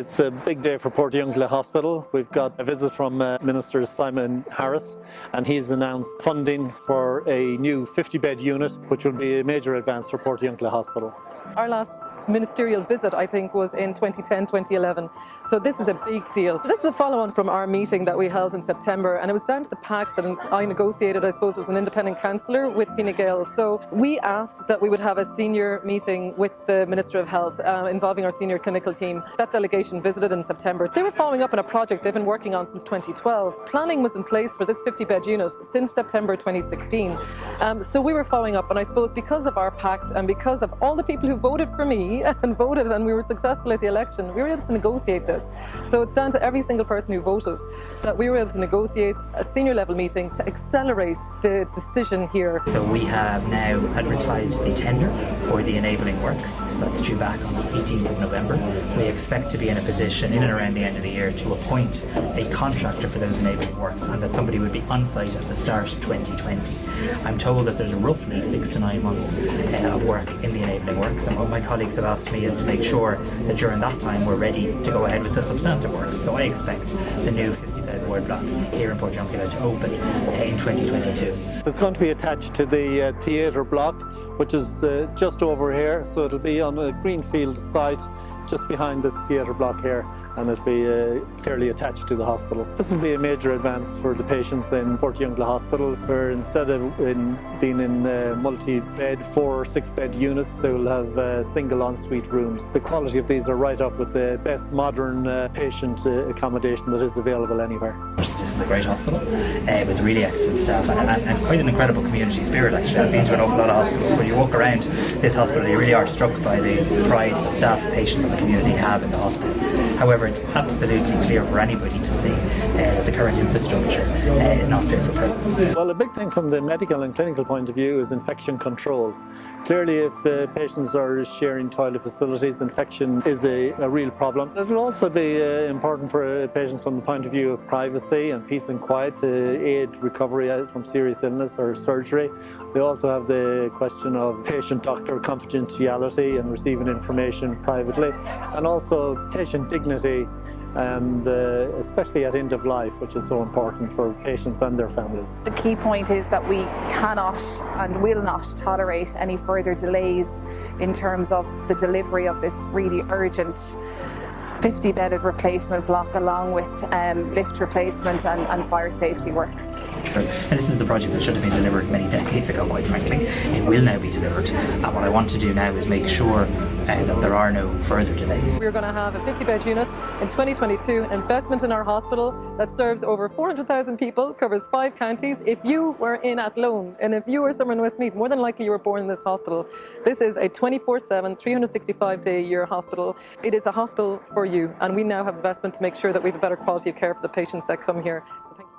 It's a big day for Portiuncula Hospital. We've got a visit from uh, Minister Simon Harris and he's announced funding for a new 50-bed unit which will be a major advance for Portiuncula Hospital. Our last ministerial visit, I think, was in 2010, 2011. So this is a big deal. So this is a follow-on from our meeting that we held in September, and it was down to the pact that I negotiated, I suppose, as an independent councillor with Fine Gael. So we asked that we would have a senior meeting with the Minister of Health uh, involving our senior clinical team. That delegation visited in September. They were following up on a project they've been working on since 2012. Planning was in place for this 50-bed unit since September 2016. Um, so we were following up, and I suppose because of our pact and because of all the people who voted for me and voted and we were successful at the election, we were able to negotiate this. So it's down to every single person who voted that we were able to negotiate a senior level meeting to accelerate the decision here. So we have now advertised the tender for the enabling works. That's due back on the 18th of November. We expect to be in a position in and around the end of the year to appoint a contractor for those enabling works and that somebody would be on site at the start of 2020. I'm told that there's roughly six to nine months uh, of work in the enabling works and what my colleagues have asked me is to make sure that during that time we're ready to go ahead with the substantive works. So I expect the new 50 bed ward block here in Port Portiuncula to open in 2022. It's going to be attached to the uh, theatre block which is uh, just over here so it'll be on a greenfield site just behind this theatre block here and it'll be uh, clearly attached to the hospital. This will be a major advance for the patients in Portiuncula Hospital where instead of in being in uh, multi-bed, four or six-bed units, they will have uh, single ensuite rooms. The quality of these are right up with the best modern uh, patient uh, accommodation that is available anywhere. This is a great hospital. Uh, it was really excellent staff and, and, and, quite an incredible community spirit actually. I've been to an awful lot of hospitals. When you walk around this hospital you really are struck by the pride that staff, patients and the community have in the hospital. However, it's absolutely clear for anybody to see uh, that the current infrastructure uh, is not fit for purpose. Well, a big thing from the medical and clinical point of view is infection control. Clearly, if uh, patients are sharing toilet facilities, infection is a, a real problem. It will also be uh, important for uh, patients from the point of view of privacy and peace and quiet to aid recovery from serious illness or surgery. We also have the question of patient-doctor confidentiality and receiving information privately, and also patient dignity and uh, especially at end of life, which is so important for patients and their families. The key point is that we cannot and will not tolerate any further delays in terms of the delivery of this really urgent 50 bedded replacement block along with um, lift replacement and, and, fire safety works. And this is a project that should have been delivered many decades ago quite frankly. It will now be delivered and what I want to do now is make sure that there are no further delays. We're going to have a 50 bed unit in 2022, investment in our hospital that serves over 400,000 people, covers five counties. If you were in Athlone and if you were somewhere in Westmeath, more than likely you were born in this hospital. This is a 24-7, 365 day a year hospital. It is a hospital for you and we now have investment to make sure that we have a better quality of care for the patients that come here. So